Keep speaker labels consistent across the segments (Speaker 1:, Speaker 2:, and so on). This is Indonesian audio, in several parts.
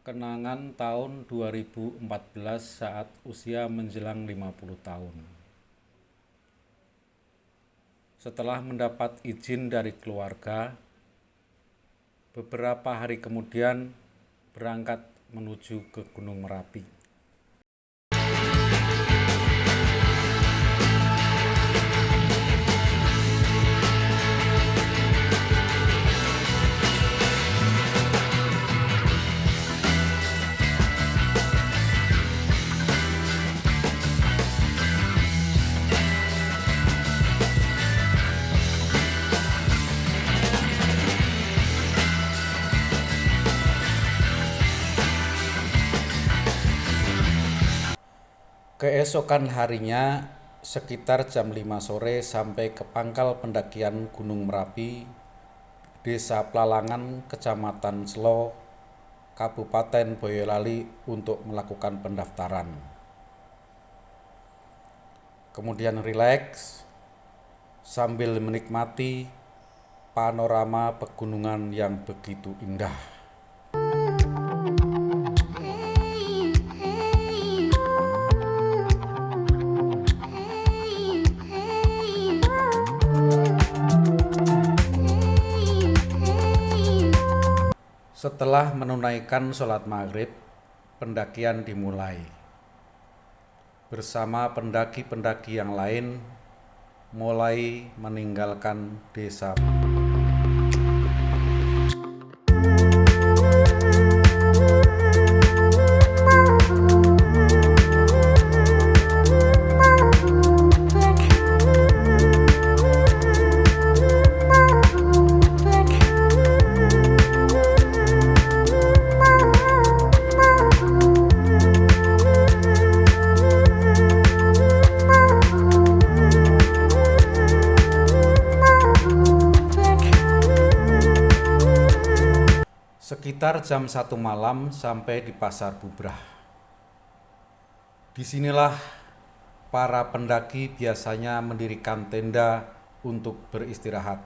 Speaker 1: Kenangan tahun 2014 saat usia menjelang 50 tahun. Setelah mendapat izin dari keluarga, beberapa hari kemudian berangkat menuju ke Gunung Merapi. Keesokan harinya, sekitar jam 5 sore sampai ke pangkal pendakian Gunung Merapi, Desa Plalangan, Kecamatan Selo, Kabupaten Boyolali untuk melakukan pendaftaran. Kemudian rileks sambil menikmati panorama pegunungan yang begitu indah. Setelah menunaikan sholat maghrib, pendakian dimulai. Bersama pendaki-pendaki yang lain, mulai meninggalkan desa. Sekitar jam satu malam sampai di Pasar Bubrah. Di sinilah para pendaki biasanya mendirikan tenda untuk beristirahat.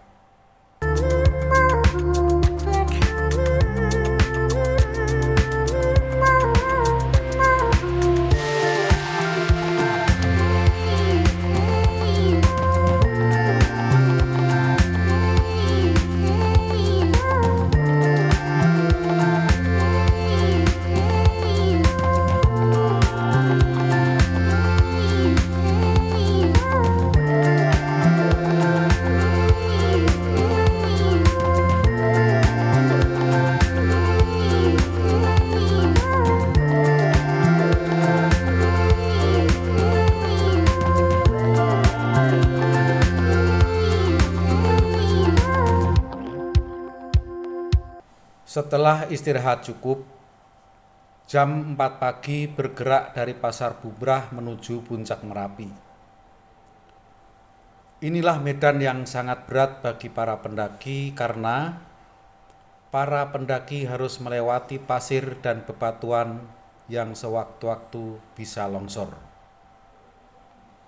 Speaker 1: Setelah istirahat cukup, jam 4 pagi bergerak dari Pasar Bubrah menuju Puncak Merapi. Inilah medan yang sangat berat bagi para pendaki karena para pendaki harus melewati pasir dan bebatuan yang sewaktu-waktu bisa longsor.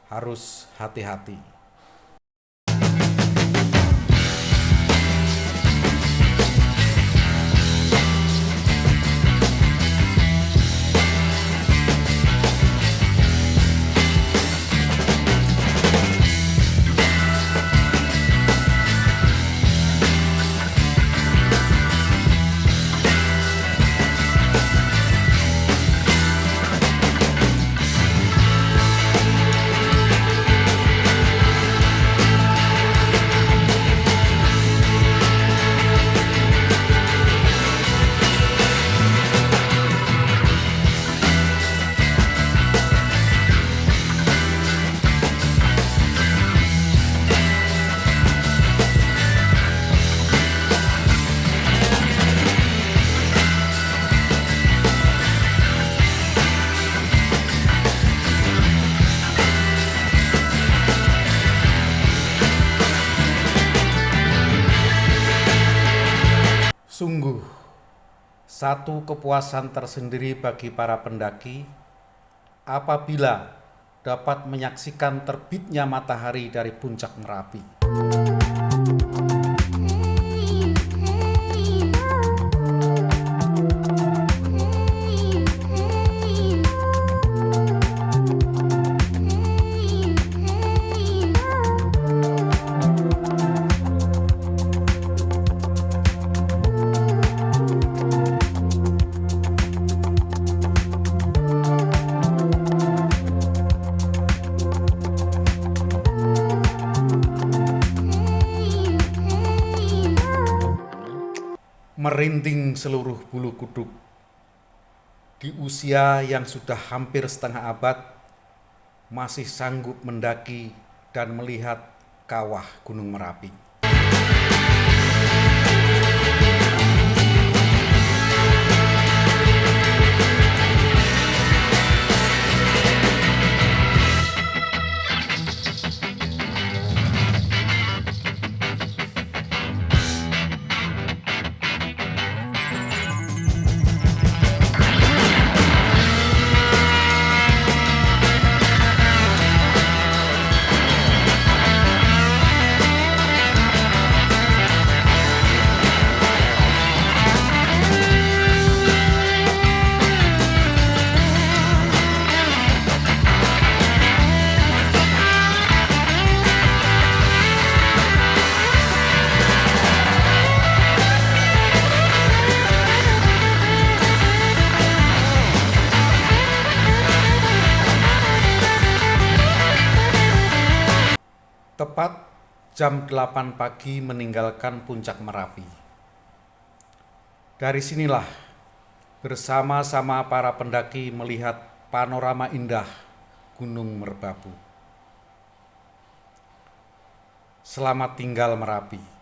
Speaker 1: Harus hati-hati. Satu kepuasan tersendiri bagi para pendaki apabila dapat menyaksikan terbitnya matahari dari puncak Merapi. Merinding seluruh bulu kuduk. Di usia yang sudah hampir setengah abad, masih sanggup mendaki dan melihat kawah Gunung Merapi. Tepat jam 8 pagi meninggalkan puncak Merapi. Dari sinilah bersama-sama para pendaki melihat panorama indah Gunung Merbabu. Selamat tinggal Merapi.